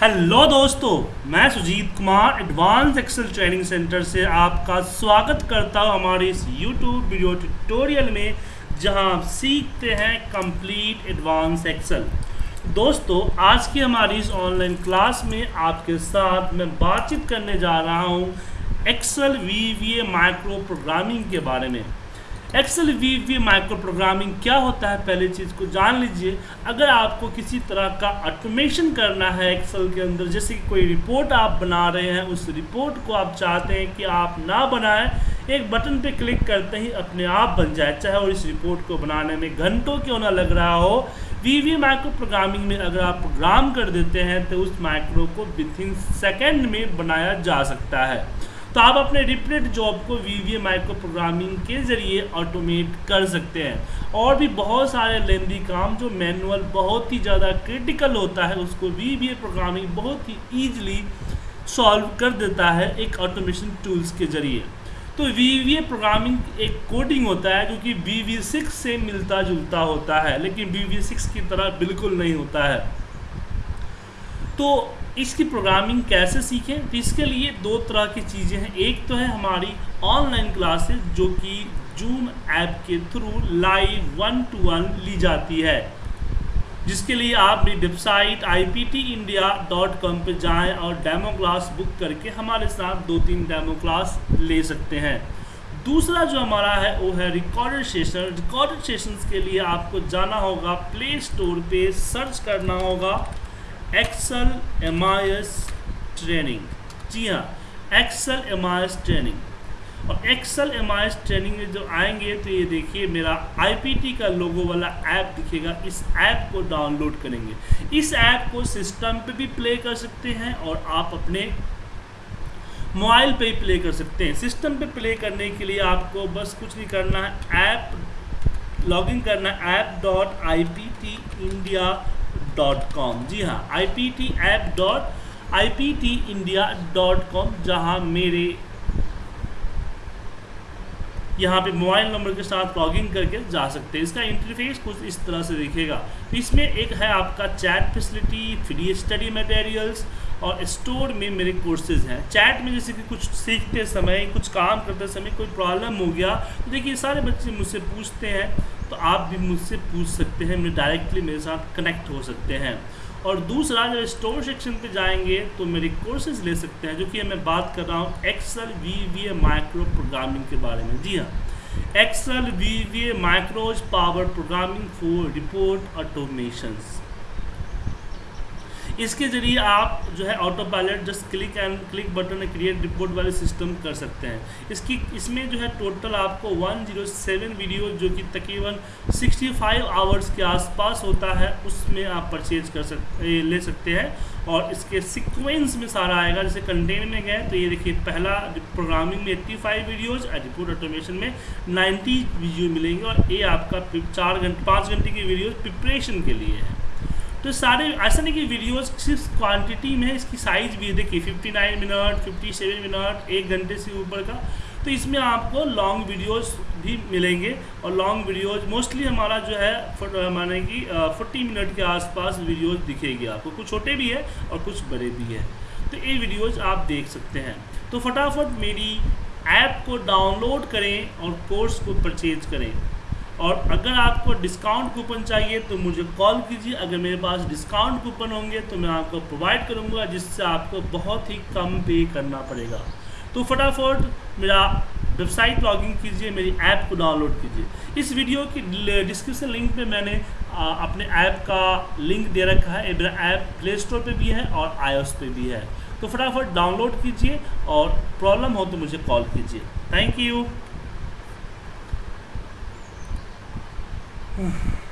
Hello दोस्तों, मैं Sujit Kumar advance Excel training centre से आपका स्वागत करता हूँ हमारे इस यूट्यूब वीडियो ट्यूटोरियल में, जहाँ आप सीखते हैं कंप्लीट एडवांस एक्सेल दोस्तों, आज की हमारी इस ऑनलाइन क्लास में आपके साथ मैं बातचीत करने जा रहा हूँ एक्सेल वी माइक्रो प्रोग्रामिंग के बारे में। Excel V V micro programming क्या होता है? पहले चीज़ को जान लीजिए। अगर आपको किसी तरह का ऑटोमेशन करना है एक्सेल के अंदर, जैसे कि कोई रिपोर्ट आप बना रहे हैं, उस रिपोर्ट को आप चाहते हैं कि आप ना बनाएँ, एक बटन पे क्लिक करते ही अपने आप बन जाए। चाहे और इस रिपोर्ट को बनाने में घंटों क्यों ना लग रहा हो। वी वी माइक्रो प्रोग्रामिंग में अगर आप प्रोग्राम कर देते हैं तो उस माइक्रो को विथ इन सेकेंड में बनाया जा सकता है। तो आप अपने रिपीटेड जॉब को वी वी माइक्रो प्रोग्रामिंग के ज़रिए ऑटोमेट कर सकते हैं। और भी बहुत सारे लेंदी काम जो मैनुअल बहुत ही ज़्यादा क्रिटिकल होता है, उसको वी वी प्रोग्रामिंग बहुत ही ईजिली सॉल्व कर देता है एक ऑटोमेशन टूल्स के ज़रिए। तो वी वी प्रोग्रामिंग एक कोडिंग होता है जो कि वी वी सिक्स से मिलता जुलता होता है, लेकिन वी वी सिक्स की तरह बिल्कुल नहीं होता है। तो इसकी प्रोग्रामिंग कैसे सीखें? तो इसके लिए दो तरह की चीज़ें हैं। एक तो है हमारी ऑनलाइन क्लासेस जो कि जूम ऐप के through live one to one ली जाती है। जिसके लिए आप मेरी website I P T India dot com पर जाएँ और डेमो क्लास बुक करके हमारे साथ दो तीन डेमो क्लास ले सकते हैं। दूसरा जो हमारा है, वो है रिकॉर्डेड सेशन रिकॉर्डेड सेशंस के लिए आपको जाना होगा प्ले स्टोर पे सर्च करना होगा। एक्सल एम ट्रेनिंग जी हाँ एक्सल एम ट्रेनिंग और एक्सल एम ट्रेनिंग में जो आएँगे तो ये देखिए, मेरा आईपीटी का लोगो वाला ऐप दिखेगा। इस ऐप को डाउनलोड करेंगे। इस ऐप को सिस्टम पे भी प्ले कर सकते हैं और आप अपने मोबाइल पे ही प्ले कर सकते हैं। सिस्टम पे प्ले करने के लिए आपको बस कुछ नहीं करना है। ऐप लॉगिन करना है। App dot I P T India dot com जी हाँ I P T app dot I P T India dot com जहाँ मेरे, यहाँ पे मोबाइल नंबर के साथ लॉगिन करके जा सकते हैं। इसका इंटरफेस कुछ इस तरह से दिखेगा। इसमें एक है आपका chat facility free study materials और स्टोर में मेरे कोर्सेज हैं। चैट में जैसे कि कुछ सीखते समय, कुछ काम करते समय कोई प्रॉब्लम हो गया तो देखिए सारे बच्चे मुझसे पूछते हैं तो आप भी मुझसे पूछ सकते हैं मेरे डायरेक्टली मेरे साथ कनेक्ट हो सकते हैं। और दूसरा, जब स्टोर सेक्शन पे जाएँगे तो मेरे कोर्सेज ले सकते हैं, जो कि मैं बात कर रहा हूँ Excel V V micro programming के बारे में। जी हाँ Excel V V micros power programming for report automations इसके ज़रिए आप जो है autopilot just click and click button create report वाले सिस्टम कर सकते हैं। इसकी, इसमें जो है टोटल आपको 107 वीडियो जो कि तकरीबन 65 आवर्स के आसपास होता है, उसमें आप परचेज कर सकते ले सकते हैं। और इसके सिक्वेंस में सारा आएगा, जैसे कंटेंट में गए तो ये देखिए पहला प्रोग्रामिंग में 85 वीडियोज़ और रिपोर्ट ऑटोमेशन में 90 वीडियो मिलेंगे। और ये आपका चार घंटे पाँच घंटे की वीडियो प्रिपरेशन के लिए है। तो सारे, ऐसा नहीं कि वीडियोस सिर्फ़ क्वांटिटी में इसकी साइज़ भी देखिए 59 मिनट 57 मिनट एक घंटे से ऊपर का। तो इसमें आपको लॉन्ग वीडियोस भी मिलेंगे और लॉन्ग वीडियोस मोस्टली हमारा जो है माने कि फोर्टी मिनट के आसपास वीडियोस दिखेगी आपको। कुछ छोटे भी है और कुछ बड़े भी है। तो ये वीडियोज़ आप देख सकते हैं। तो फटाफट मेरी ऐप को डाउनलोड करें और कोर्स को परचेज करें। और अगर आपको डिस्काउंट कूपन चाहिए तो मुझे कॉल कीजिए। अगर मेरे पास डिस्काउंट कूपन होंगे तो मैं आपको प्रोवाइड करूँगा जिससे आपको बहुत ही कम पे करना पड़ेगा। तो फटाफट मेरा वेबसाइट लॉगिन कीजिए मेरी ऐप को डाउनलोड कीजिए। इस वीडियो की डिस्क्रिप्शन लिंक पे मैंने आ, अपने ऐप का लिंक दे रखा है। मेरा ऐप प्ले स्टोर पर भी है और आई पे भी है। तो फटाफट डाउनलोड कीजिए और प्रॉब्लम हो तो मुझे कॉल कीजिए। Thank you 음.